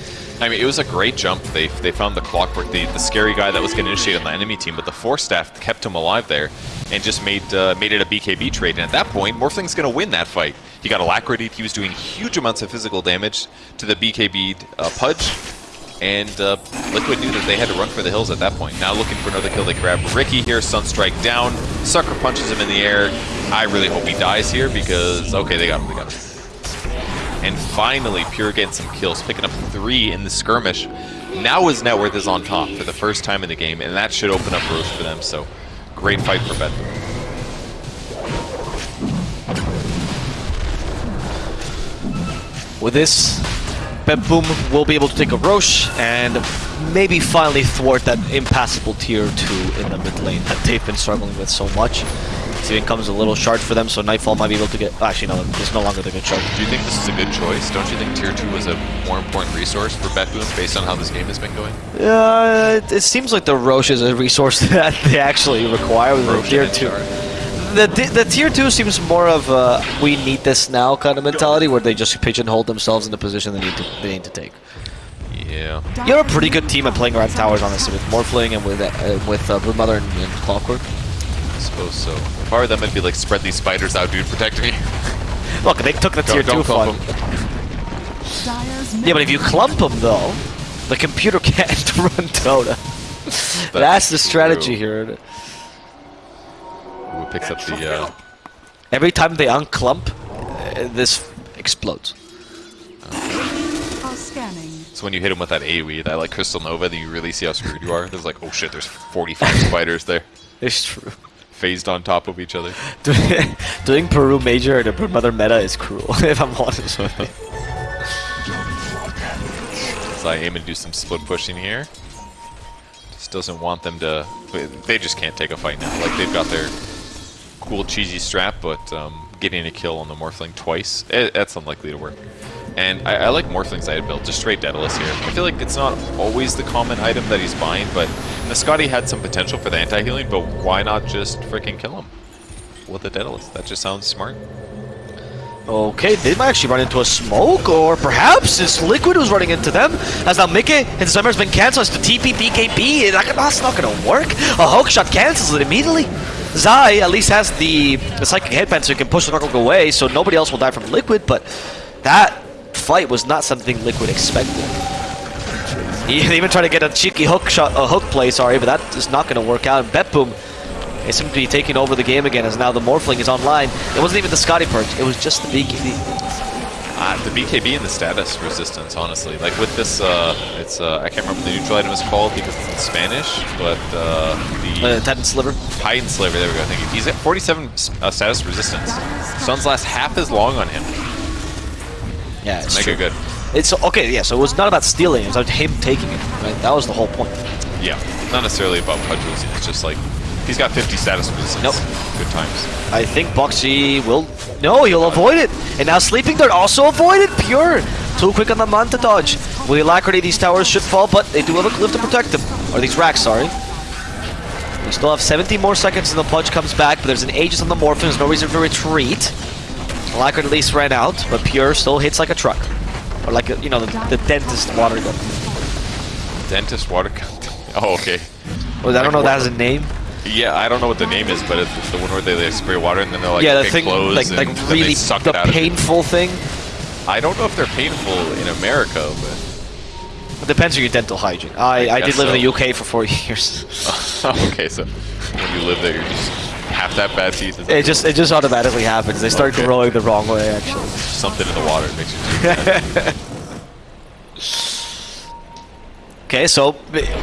I mean, it was a great jump. They they found the clockwerk, the, the scary guy that was going to initiate on the enemy team, but the Force Staff kept him alive there and just made uh, made it a BKB trade. And at that point, Morphling's going to win that fight. He got alacrity. He was doing huge amounts of physical damage to the BKB uh, Pudge. And uh, Liquid knew that they had to run for the hills at that point. Now looking for another kill, they grab Riki here, Sunstrike down, Sucker punches him in the air. I really hope he dies here because, okay, they got him, they got him. And finally, Pure getting some kills, picking up three in the skirmish. Now is Networth is on top for the first time in the game, and that should open up roads for them. So, great fight for Bet. With this, Boom will be able to take a Rosh and maybe finally thwart that impassable tier 2 in the mid lane that they've been struggling with so much. Seeing comes a little shard for them, so Nightfall might be able to get... Actually, no, it's no longer the good shard. Do you think this is a good choice? Don't you think Tier 2 was a more important resource for Betboom based on how this game has been going? Uh, it, it seems like the Rosh is a resource that they actually require with Rosh tier 2. Shard. The, the, tier 2 seems more of a we need this now kind of mentality where they just pigeonhole themselves in the position they need to, they need to take. Yeah. You're a pretty good team at playing around towers, honestly, with Morphling and with uh, with uh, Broodmother and, and Clockwerk. I suppose so. If I were them, I'd be like, spread these spiders out, dude, protect me. Look, they took the tier don't 2 clump fun. 'em. Dire's Yeah, but if you clump them, though, the computer can't run Dota. That's, the strategy true. here. Ooh, picks up the, uh, Every time they unclump, uh, this explodes. so when you hit him with that AoE, that like Crystal Nova, then you really see how screwed you are. There's like, oh shit, there's 45 spiders there. It's true. Phased on top of each other. Doing Peru Major and the Broodmother meta is cruel, if I'm honest with you. So I aim to do some split pushing here. Just doesn't want them to. They just can't take a fight now. Like they've got their cool cheesy strap, but um, getting a kill on the Morphling twice, eh, that's unlikely to work. And I, I like Morphling's item build, just straight Daedalus here. I feel like it's not always the common item that he's buying, but Nascati had some potential for the anti-healing, but why not just freaking kill him with a Daedalus? That just sounds smart. Okay, they might actually run into a smoke, or perhaps it's Liquid who's running into them. As now miCKe, his summer's been cancelled. It's the TP. That- That's not gonna work. A hook shot cancels it immediately. Zai at least has the, psychic headband so he can push the Knuckle away, so nobody else will die from Liquid, but that fight was not something Liquid expected. He even tried to get a cheeky hook shot, a hook play, sorry, but that is not to work out. And Betboom is seems to be taking over the game again as now the Morphling is online. It wasn't even the Skadi purge, it was just the BKB. Uh, the BKB and the status resistance, honestly. Like with this, uh, it's uh, I can't remember the neutral item is called because it's in Spanish, but uh, the Uh, Titan Sliver. Titan Sliver. there we go. Thank you. He's at 47 uh, status resistance. Suns last half as long on him. Yeah, it's Mega true. good. It's okay, yeah. So it was not about stealing; it was about him taking it. Right? That was the whole point. Yeah, not necessarily about Pudge losing. It's just like he's got 50 status resistance. Nope. Good times. I think Boxi will. No, he'll avoid it. And now Sleeping Dart also avoided. Pure. Too quick on the Manta dodge. With Alacrity, these towers should fall, but they do have a cliff to protect them. Or these racks, sorry. We still have 70 more seconds and the Pudge comes back, but there's an Aegis on the Morphin. There's no reason to retreat. Alacrity at least ran out, but Pure still hits like a truck. Or like, a, you know, the, the dentist water gun. Dentist water gun. oh, okay. Well, I don't know if that has a name. Yeah, I don't know what the name is, but it's the one where they like, spray water and then they're like, yeah, the thing, like, like they really suck the it out of painful thing. I don't know if they're painful in America, but It depends on your dental hygiene. I, I I, did live in the. UK for four years. okay, so when you live there, you just have that bad teeth. It just it just automatically happens. They start Okay. growing the wrong way, actually. something in the water makes bad. Okay, so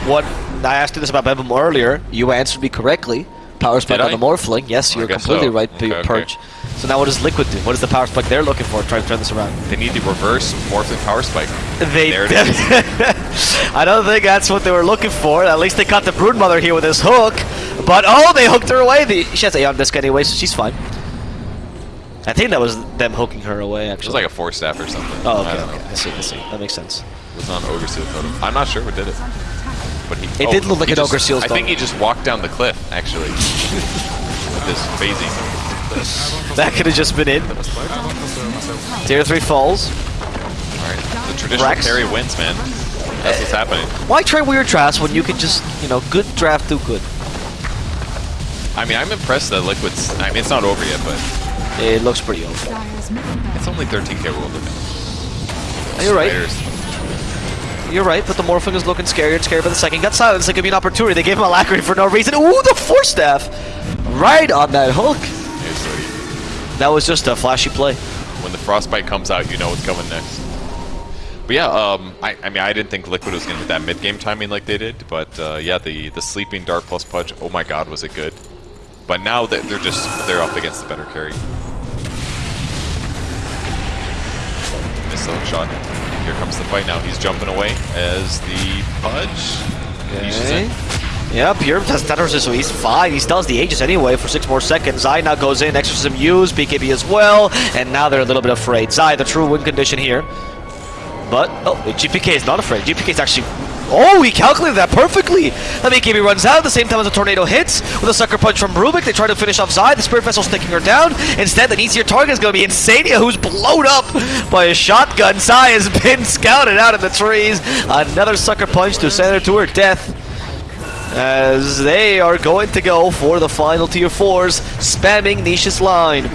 what I asked you this about BetBoom earlier. You answered me correctly. Power spike on the Morphling. Yes, you're completely so. right. Okay, P- okay. Purge. So now what does Liquid do? What is the power spike they're looking for? Try to turn this around. They need the reverse Morphin Power Spike. They. There it is. I don't think that's what they were looking for. At least they caught the Broodmother here with this hook. But oh, they hooked her away. The, she has a on disc anyway, so she's fine. I think that was them hooking her away. actually. It was like a Force Staff or something. Oh, okay, don't okay. I see, I see. That makes sense. It was on Ogre Seal Totem. I'm not sure what did it. But he, It oh, did look like an just- Ogre Seal's I think he just walked down the cliff, actually. With this phasing. That could have just been it. Tier 3 falls. Alright. The traditional Rex? carry wins, man. That's what's happening. Why try weird drafts when you can just, you know, good draft do good? I mean, I'm impressed that Liquid's... I mean, it's not over yet, but It looks pretty old. Dire's middle barracks it's only 13k world. You're right. You're right, but the Morphing is looking scarier and scarier by the second. Got silenced, it could be an opportunity. They gave him a alacrity for no reason. Ooh, the Force Staff! Right on that hook. That was just a flashy play. When the frostbite comes out, you know what's coming next. But yeah, um, I, I mean, I didn't think Liquid was going to hit that mid-game timing like they did, but uh, yeah, the the sleeping dart plus pudge. Oh my God, was it good? But now that they're just they're up against the better carry. Missed the hook shot. Here comes the fight now. He's jumping away as the pudge. Nisha's in. Yep, here has Tetris, so he's fine. He still the Aegis anyway for six more seconds. Zai now goes in, Exorcism used, BKB as well, and now they're a little bit afraid. Zai, the true win condition here. But, oh, GPK is not afraid. GPK is actually... Oh, he calculated that perfectly! The BKB runs out at the same time as the tornado hits. With a sucker punch from Rubik, they try to finish off Zai. The Spirit Vessel's taking her down. Instead, the easier target is going to be Insania, who's blown up by a shotgun. Zai has been scouted out of the trees. Another sucker punch to send her to her death as they are going to go for the final tier 4s, spamming Nisha's line.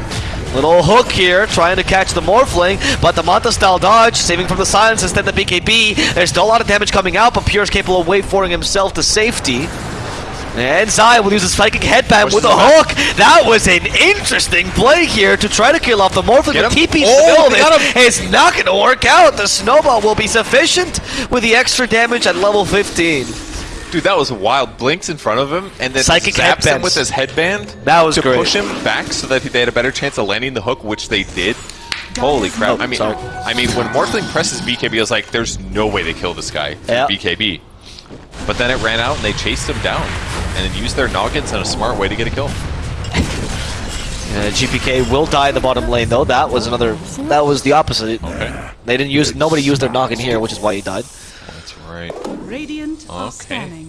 Little hook here, trying to catch the Morphling, but the Manta style dodge, saving from the silence instead the BKB. There's still a lot of damage coming out, but Pure is capable of wait forwarding himself to safety. And Zai will use his Psychic Headband with a hook. That was an interesting play here to try to kill off the Morphling. Get him. TP's Oh, they got him. It's not going to work out. The Snowball will be sufficient with the extra damage at level 15. Dude, that was wild. Blinks in front of him and then Psychic zaps him with his headband That was to great. push him back so that they had a better chance of landing the hook, which they did. Holy crap! Oh, I mean, sorry. I mean, when Morphling presses BKB, I was like, "There's no way they kill this guy from Yeah. BKB." But then it ran out and they chased him down and then used their noggins in a smart way to get a kill. Uh, GPK will die in the bottom lane though. That was another. That was the opposite. Okay, They didn't use. Nobody used their noggin here, which is why he died. That's right. Radiant Okay.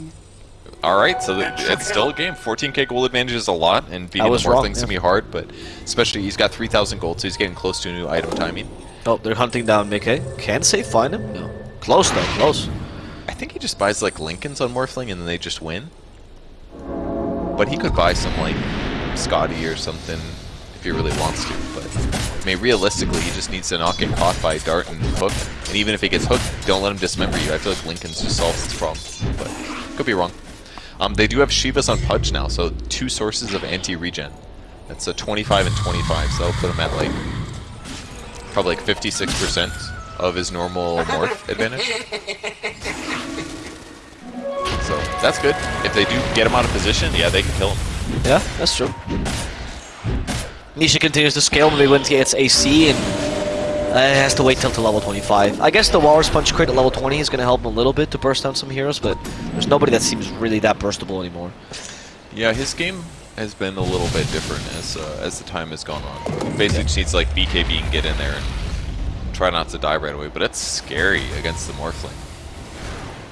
All right, so th- it's still a game. 14k gold advantage is a lot, and beating I the was wrong, Morphling's yeah. gonna be hard. But especially he's got 3,000 gold, so he's getting close to a new item timing. Oh, they're hunting down miCKe. Can Save find him? No. Close though. Close. I think he just buys like Linkens on Morphling and then they just win. But he could buy some like Skadi or something if he really wants to. But I mean, realistically, he just needs to not get caught by Dart and Hook. And even if he gets hooked, don't let him dismember you. I feel like Linkens just solves this problem. But could be wrong. Um, they do have Shivas on Pudge now, so two sources of anti-regen. That's a 25 and 25, so that'll put him at like probably like 56% of his normal morph advantage. So that's good. If they do get him out of position, yeah, they can kill him. Yeah, that's true. Nisha continues to scale. Maybe when he gets AC and uh, has to wait till to level 25. I guess the Walrus Punch crit at level 20 is going to help him a little bit to burst down some heroes, but there's nobody that seems really that burstable anymore. Yeah, his game has been a little bit different as uh, as the time has gone on. Basically, just needs like BKB and get in there and try not to die right away. But it's scary against the Morphling.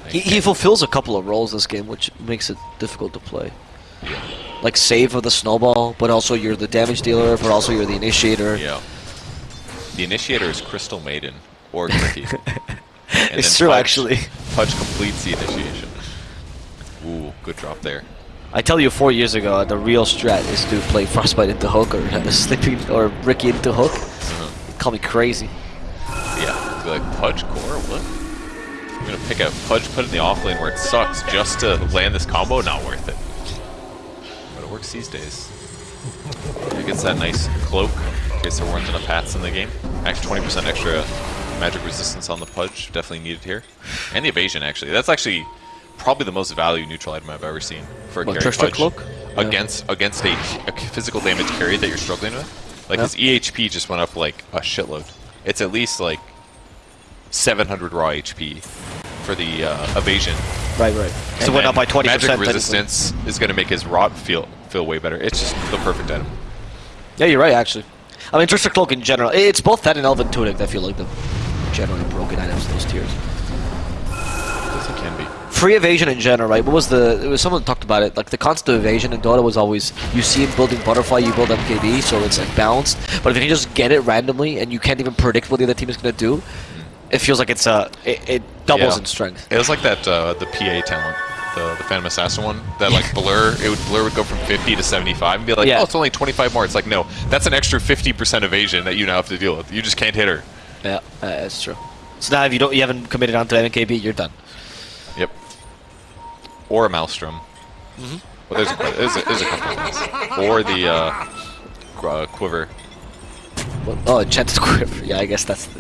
Like, He, he fulfills a couple of roles this game, which makes it difficult to play. Like save of the snowball, but also you're the damage dealer, but also you're the initiator. Yeah. The initiator is Crystal Maiden or Tricky. It's true, Pudge- actually. Pudge completes the initiation. Ooh, good drop there. I tell you, four years ago, the real strat is to play Frostbite into Hook or Sleeping or Riki into Hook. Uh-huh. Call me crazy. Yeah, be like Pudge core. What? I'm gonna pick out Pudge, put it in the off lane where it sucks just to land this combo. Not worth it. Works these days. It gets that nice cloak in case there weren't enough hats in the game. Actually, 20% extra magic resistance on the Pudge, definitely needed here. And the evasion, actually. That's actually probably the most value neutral item I've ever seen for a What, carry Pudge Cloak? Yeah. against against a, a physical damage carry that you're struggling with. Like Yeah. his EHP just went up like a shitload. It's at least like 700 raw HP for the uh, evasion. Right, right. So And it went up by 20%. Magic technically. resistance is going to make his rot feel feel way better. It's just the perfect item. Yeah, you're right, actually. I mean, Trickster Cloak in general, it's both that and Elven Tunic that feel like the generally broken items in those tiers. As it can be. Free evasion in general, right? What was the? It was someone talked about it. Like the constant evasion in Dota was always you see him building butterfly, you build MKB, so it's like balanced. But if you can just get it randomly and you can't even predict what the other team is gonna do, it feels like it's uh it, it doubles Yeah. in strength. It was like that uh, the PA talent, the the Phantom Assassin one. That like blur, it would blur would go from 50 to 75 and be like, Yeah. oh, it's only 25 more. It's like no, that's an extra 50% evasion that you now have to deal with. You just can't hit her. Yeah, uh, that's true. So now if you don't, you haven't committed onto MKB, you're done. Yep. Or a Maelstrom. Mm-hmm. Well, there's a, there's a, there's a couple of ones. Or the uh, uh, Quiver. What? Oh, enchanted quiver. Yeah, I guess that's the.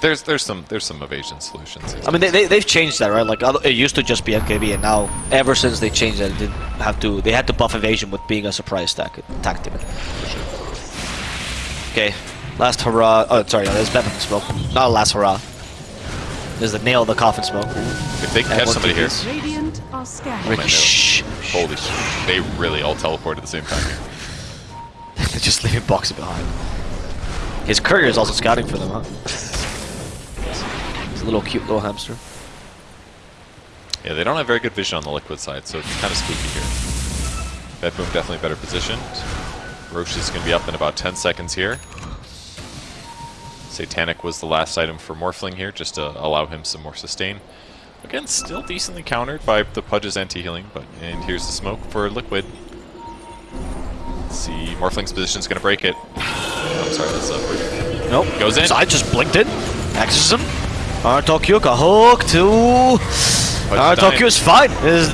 There's there's some there's some evasion solutions. I mean, they, they they've changed that, right? Like it used to just be MKB, and now ever since they changed that, they have to they had to buff evasion with being a surprise attack tactic. Okay, last hurrah. Oh, sorry, no, there's Bevan smoke. Not a last hurrah. There's the nail of the coffin smoke. If they can catch somebody here, TPs. Radiant are scanning. Riki, shh. holy shit, they really all teleport at the same time. here. They're just leaving Boxi behind. His courier is also scouting for them, huh? He's a little cute little hamster. Yeah, they don't have very good vision on the liquid side, so it's kind of spooky here. BetBoom definitely better positioned. Rosh is going to be up in about 10 seconds here. Satanic was the last item for Morphling here, just to allow him some more sustain. Again, still decently countered by the Pudge's anti-healing, but and here's the smoke for Liquid. Let's see, Morphling's position's going to break it. Oh, I'm sorry, that's up. Nope. Goes in. Side just blinked in. Exorcism. Tokyo got hook to. Uh. Tokyo is fine.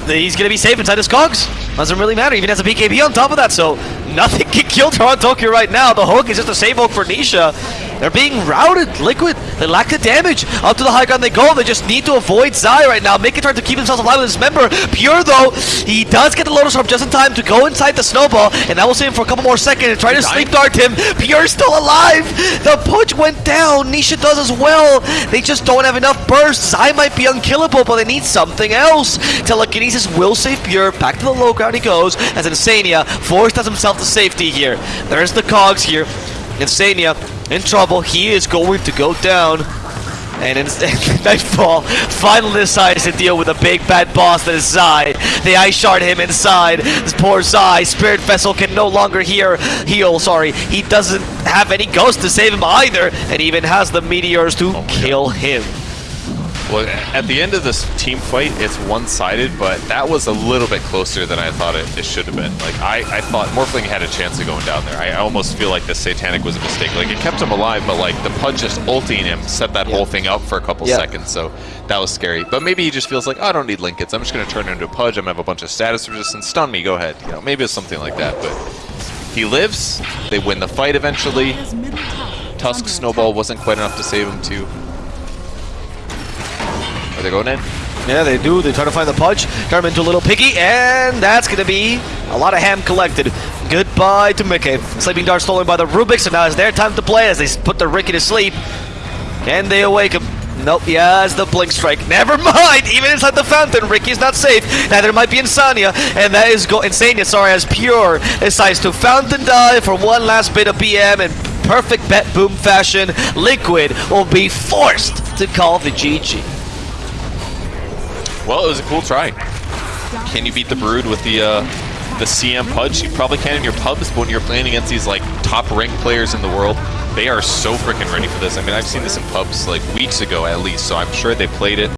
He's gonna be safe inside his cogs. Doesn't really matter. Even has a BKB on top of that, so nothing can kill Toronto Tokyo right now. The hook is just a save hook for Nisha. They're being routed. Liquid. They lack the damage. Up to the high ground they go. They just need to avoid Zai right now. Make it trying to keep themselves alive with his member. Pure though, he does get the Lotus Orb just in time to go inside the snowball, and that will save him for a couple more seconds and try to sleep dart him. Pure's still alive. The push went down. Nisha does as well. They just don't have enough burst. Zai might be unkillable, but they need something else. Telekinesis will save Pure. Back to the low ground he goes as Insania forced does himself to safety here. There's the cogs here. Insania in trouble. He is going to go down. And in Nightfall finally decides to deal with a big bad boss that is Zai. They ice shard him inside. This poor Zai. Spirit Vessel can no longer hear heal, sorry. He doesn't have any ghost to save him either. And even has the meteors to oh, kill him. Well, at the end of this team fight, it's one-sided, but that was a little bit closer than I thought it, it should have been. Like, I, I thought Morphling had a chance of going down there. I almost feel like the Satanic was a mistake. Like, it kept him alive, but, like, the Pudge just ulting him set that whole thing up for a couple Yeah. seconds, so that was scary. But maybe he just feels like, oh, I don't need Linkens. I'm just going to turn into a Pudge. I'm going to have a bunch of status resistance. Stun me, go ahead. You know, maybe it's something like that, but he lives. They win the fight eventually. Dire's middle tower is Tusk Snowball wasn't quite enough to save him, too. Are going in? Yeah, they do. They try to find the punch, turn him into a little piggy, and that's going to be a lot of ham collected. Goodbye to miCKe. Sleeping Dart stolen by the Rubik, so now it's their time to play as they put the Riki to sleep. Can they awake him? Nope, he has the Blink Strike. Never mind! Even inside the fountain, Riki's not safe. Neither might be Insania, and that is go Insania, sorry, as Pure decides to Fountain Dive for one last bit of BM in perfect bet boom fashion. Liquid will be forced to call the GG. Well, it was a cool try. Can you beat the Brood with the uh, the CM Pudge? You probably can in your pubs, but when you're playing against these like top ranked players in the world, they are so freaking ready for this. I mean, I've seen this in pubs like weeks ago at least, so I'm sure they played it.